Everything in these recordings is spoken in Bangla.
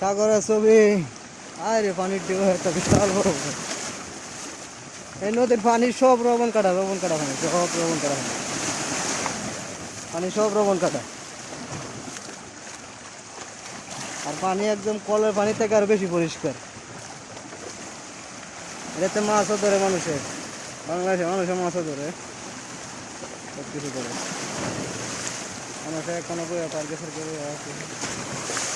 সাগরের ছবি। আরে, পানির ঢেউ, একটা বিশাল বড়। এই নদীর পানি সব রবণ কাটা রবণ কাটা পানি, সব রবণ কাটা পানি। পানি সব রবণ কাটা। আর পানি একদম কলের পানি থেকে আরও বেশি পরিষ্কার। এটাতে মাছও ধরে মানুষের। বাংলাদেশে মানুষের মাছও ধরে। সব কিছু মানুষে এখনও আছে। এই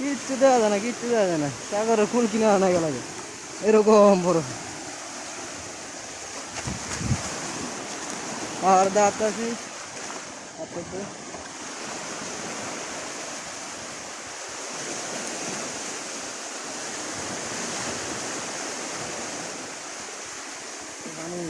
কিচ্ছু দেওয়া যায় না, কিচ্ছু দেওয়া যায় না। সাগরের ফুল কিনে আনা গেল এরকম বড়। আর দাঁত আছে পানি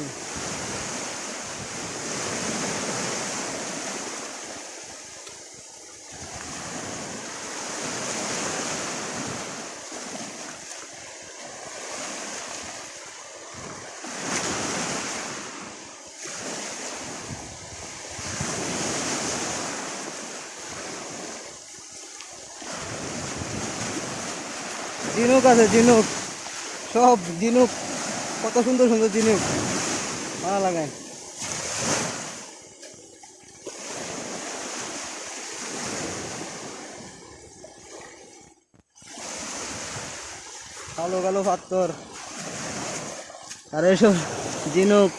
ঝিনুক আছে ঝিনুক সব ঝিনুক কত সুন্দর সুন্দর ঝিনুক ভালো লাগায়। কালো কালো পাত্তর আর এসব ঝিনুক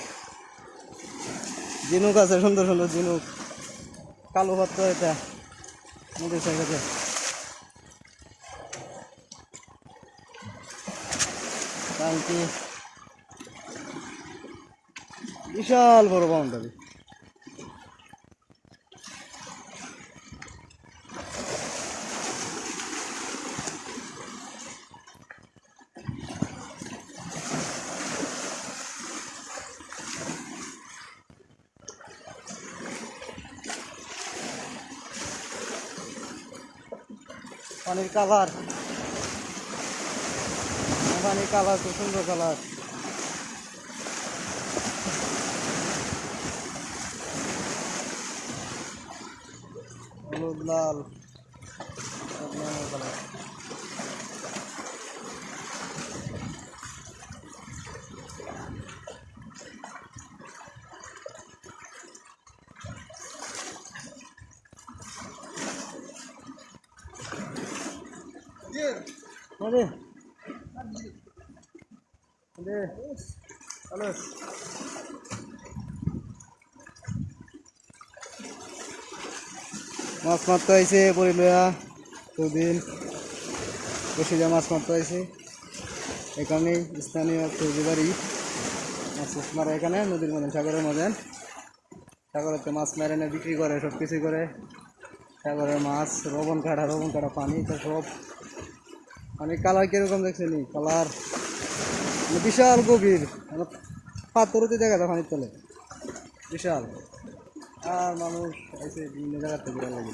ঝিনুক আছে, সুন্দর সুন্দর ঝিনুক কালো পাত্তর এটা। নদীর সাইডে টাঙ্কি বিশাল বড় বাউন্ডারি। পানির কালার পানির কালার খুব সুন্দর কালার হলুদ লাল সব ধরনের কালার Hadi. Halo. মাছ মারতে আইছে পরি লয়া বসে যা মাছ মারতে আইছে। এখানে স্থানীয় সৌদি বাড়ি। মাছ মারে এখানে, নদীর মধ্যে সাগরের মধ্যে। সাগরেতে মাছ মেরে এনে বিক্রি করে, সব কিছুই করে। সাগরের মাছ রবণ কাটা রবণ কাটা পানি, তো সব। পানির কালার কীরকম দেখছেনি কালার। মানে বিশাল গভীর পাথর পাথরতে দেখা যায় পানির তলে বিশাল। আর মানুষ এসে বিভিন্ন জায়গা থেকে লাগে